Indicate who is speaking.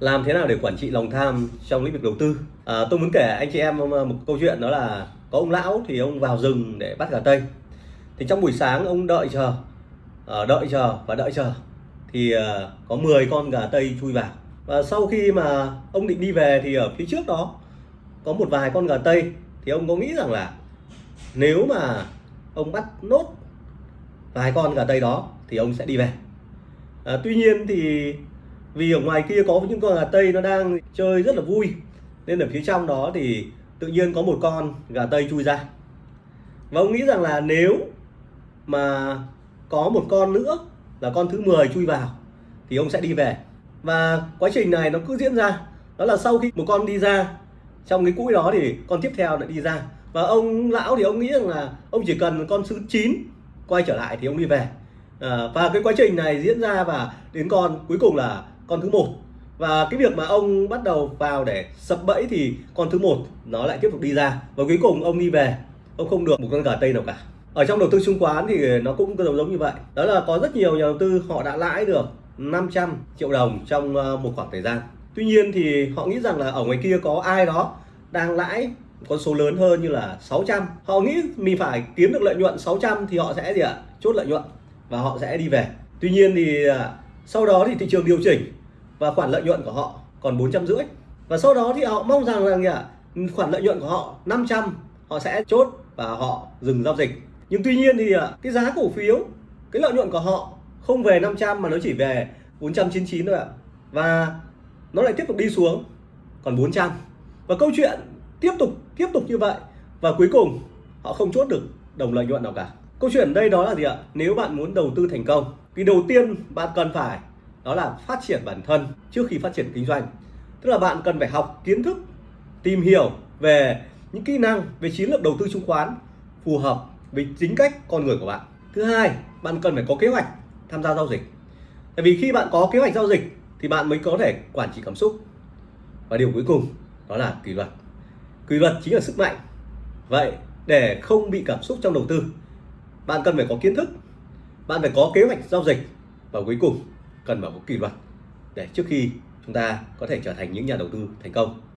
Speaker 1: Làm thế nào để quản trị lòng tham trong lĩnh vực đầu tư? À, tôi muốn kể anh chị em ờ, một câu chuyện đó là có ông lão thì ông vào rừng để bắt gà tây. Thì trong buổi sáng ông đợi chờ, à, đợi chờ và đợi chờ thì à, có 10 con gà tây chui vào. Và sau khi mà ông định đi về thì ở phía trước đó có một vài con gà tây thì ông có nghĩ rằng là nếu mà ông bắt nốt vài con gà tây đó thì ông sẽ đi về. À, tuy nhiên thì vì ở ngoài kia có những con gà tây nó đang chơi rất là vui. Nên ở phía trong đó thì tự nhiên có một con gà tây chui ra. Và ông nghĩ rằng là nếu mà có một con nữa là con thứ 10 chui vào thì ông sẽ đi về. Và quá trình này nó cứ diễn ra. Đó là sau khi một con đi ra trong cái cũi đó thì con tiếp theo lại đi ra. Và ông lão thì ông nghĩ rằng là ông chỉ cần con thứ 9 quay trở lại thì ông đi về. À, và cái quá trình này diễn ra và đến con cuối cùng là con thứ một. Và cái việc mà ông bắt đầu vào để sập bẫy thì con thứ một nó lại tiếp tục đi ra. Và cuối cùng ông đi về, ông không được một con gà tây nào cả. Ở trong đầu tư chứng khoán thì nó cũng giống giống như vậy. Đó là có rất nhiều nhà đầu tư, họ đã lãi được 500 triệu đồng trong ờ, một khoảng thời gian. Tuy nhiên thì họ nghĩ rằng là ở ngoài kia có ai đó đang lãi con số lớn hơn như là 600 họ nghĩ mình phải kiếm được lợi nhuận 600 thì họ sẽ gì ạ? Chốt lợi nhuận và họ sẽ đi về. Tuy nhiên thì ờ, sau đó thì thị trường điều chỉnh và khoản lợi nhuận của họ còn 450 và sau đó thì họ mong rằng là khoản lợi nhuận của họ 500 họ sẽ chốt và họ dừng giao dịch. Nhưng tuy nhiên thì à, cái giá cổ phiếu cái lợi nhuận của họ không về 500 mà nó chỉ về 499 thôi ạ. Và nó lại tiếp tục đi xuống còn 400 và câu chuyện tiếp tục tiếp tục như vậy và cuối cùng họ không chốt được đồng lợi nhuận nào cả. Câu chuyện đây đó là gì ạ? Nếu bạn muốn đầu tư thành công thì đầu tiên bạn cần phải đó là phát triển bản thân trước khi phát triển kinh doanh. Tức là bạn cần phải học kiến thức, tìm hiểu về những kỹ năng, về chiến lược đầu tư chứng khoán phù hợp với tính cách con người của bạn. Thứ hai, bạn cần phải có kế hoạch tham gia giao dịch. Tại vì khi bạn có kế hoạch giao dịch thì bạn mới có thể quản trị cảm xúc. Và điều cuối cùng đó là kỷ luật. Kỷ luật chính là sức mạnh. Vậy để không bị cảm xúc trong đầu tư, bạn cần phải có kiến thức, bạn phải có kế hoạch giao dịch. Và cuối cùng cần phải có kỷ luật để trước khi chúng ta có thể trở thành những nhà đầu tư thành công.